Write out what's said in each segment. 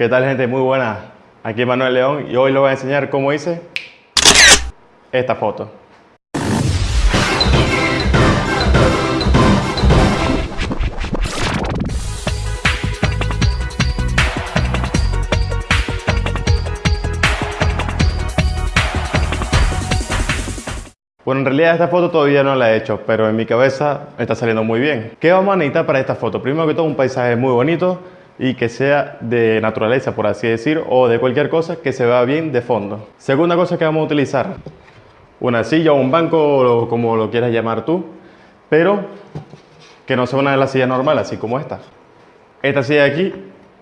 ¿Qué tal gente? Muy buena. Aquí Manuel León y hoy les voy a enseñar cómo hice esta foto. Bueno, en realidad esta foto todavía no la he hecho, pero en mi cabeza está saliendo muy bien. ¿Qué vamos a necesitar para esta foto? Primero que todo, un paisaje muy bonito y que sea de naturaleza, por así decir, o de cualquier cosa que se vea bien de fondo. Segunda cosa que vamos a utilizar, una silla o un banco, como lo quieras llamar tú, pero que no sea una de las sillas normales, así como esta. Esta silla de aquí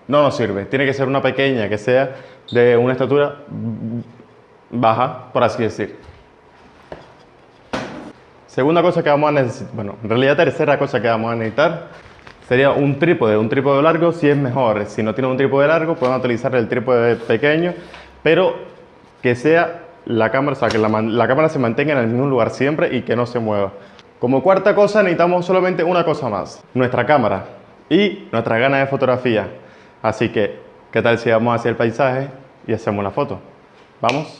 no nos sirve, tiene que ser una pequeña, que sea de una estatura baja, por así decir. Segunda cosa que vamos a necesitar, bueno, en realidad tercera cosa que vamos a necesitar sería un trípode. Un trípode largo si es mejor. Si no tiene un trípode largo, pueden utilizar el trípode pequeño, pero que sea la cámara, o sea, que la, cámara se mantenga en el mismo lugar siempre y que no se mueva. Como cuarta cosa necesitamos solamente una cosa más, nuestra cámara y nuestra gana de fotografía. Así que, ¿qué tal si vamos hacia el paisaje y hacemos una foto? ¿Vamos?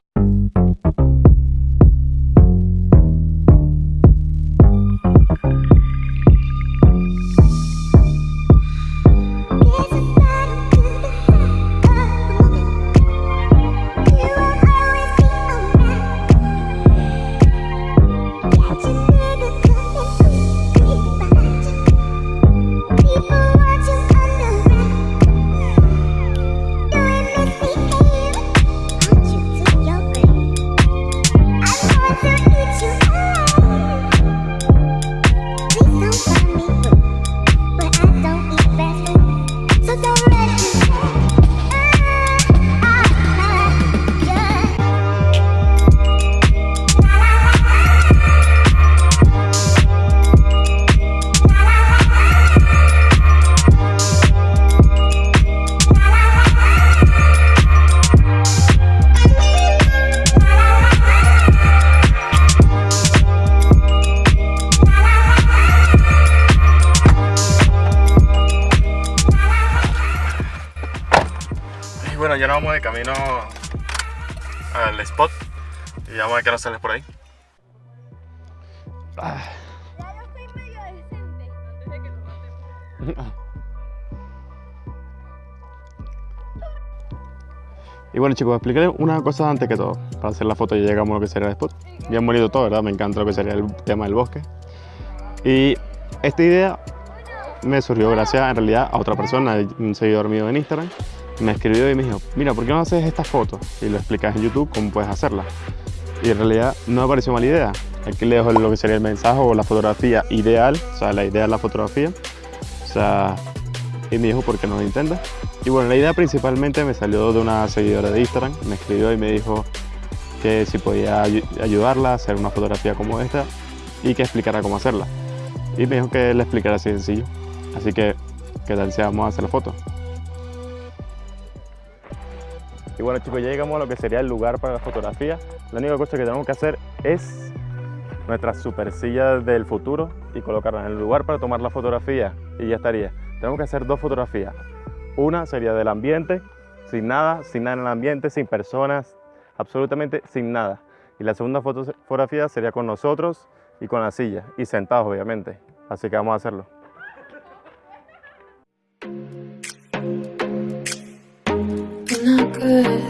Ya vamos de camino al spot y vamos a ver qué nos sale por ahí. Ah. Y bueno chicos, explicaré una cosa antes que todo, para hacer la foto y llegamos a lo que sería el spot. Bien bonito todo, ¿verdad? Me encanta lo que sería el tema del bosque. Y esta idea me surgió gracias en realidad a otra persona, un seguidor mío en Instagram, me escribió y me dijo, mira, ¿por qué no haces esta foto? Y lo explicas en YouTube cómo puedes hacerla. Y en realidad no me pareció mala idea. Aquí le dejo lo que sería el mensaje o la fotografía ideal, o sea, la idea de la fotografía. O sea, y me dijo, ¿por qué no lo intentas? Y bueno, la idea principalmente me salió de una seguidora de Instagram, me escribió y me dijo que si podía ayudarla a hacer una fotografía como esta y que explicara cómo hacerla. Y me dijo que le explicara así sencillo. Así que, ¿qué tal si vamos a hacer la foto? Y bueno chicos, ya llegamos a lo que sería el lugar para la fotografía. La única cosa que tenemos que hacer es nuestra super silla del futuro y colocarla en el lugar para tomar la fotografía y ya estaría. Tenemos que hacer dos fotografías. Una sería del ambiente, sin nada, sin nada en el ambiente, sin personas, absolutamente sin nada. Y la segunda fotografía sería con nosotros y con la silla, y sentados obviamente. Así que vamos a hacerlo. Good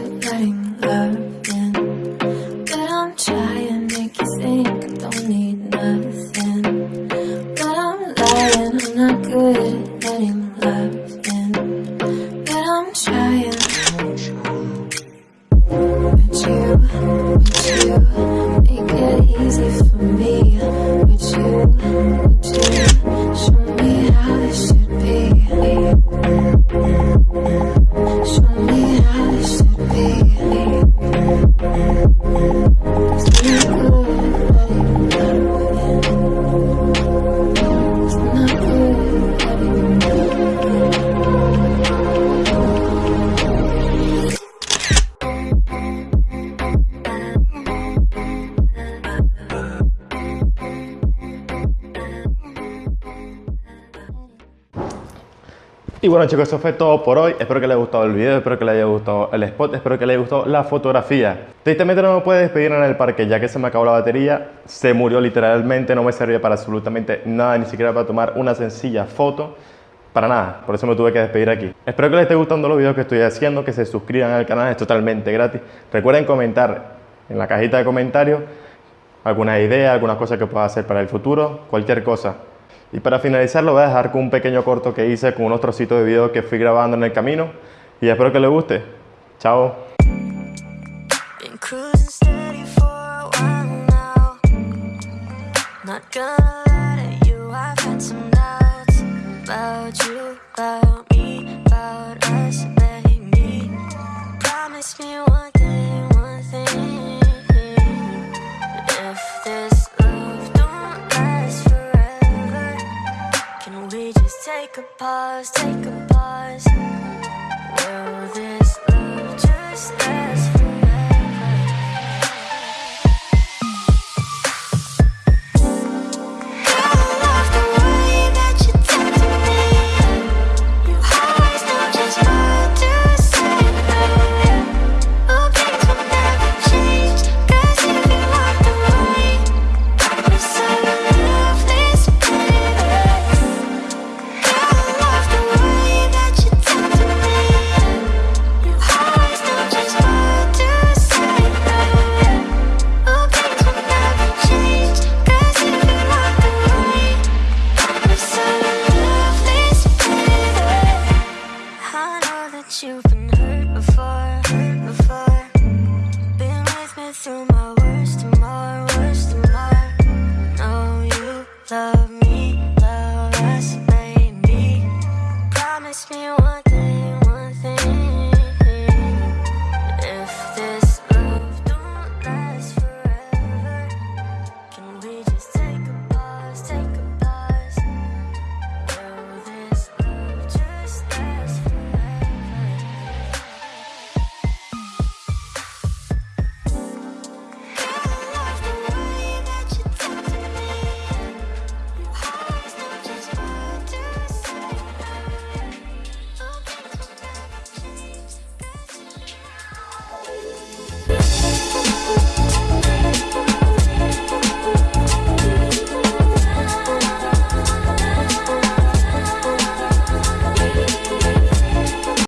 Y bueno chicos, eso fue todo por hoy. Espero que les haya gustado el video, espero que les haya gustado el spot, espero que les haya gustado la fotografía. Tristemente no me puedo despedir en el parque ya que se me acabó la batería. Se murió literalmente, no me servía para absolutamente nada, ni siquiera para tomar una sencilla foto. Para nada, por eso me tuve que despedir aquí. Espero que les esté gustando los videos que estoy haciendo, que se suscriban al canal, es totalmente gratis. Recuerden comentar en la cajita de comentarios alguna idea, alguna cosa que pueda hacer para el futuro, cualquier cosa. Y para finalizar lo voy a dejar con un pequeño corto que hice con unos trocitos de video que fui grabando en el camino y espero que les guste. Chao. Take a pause, take a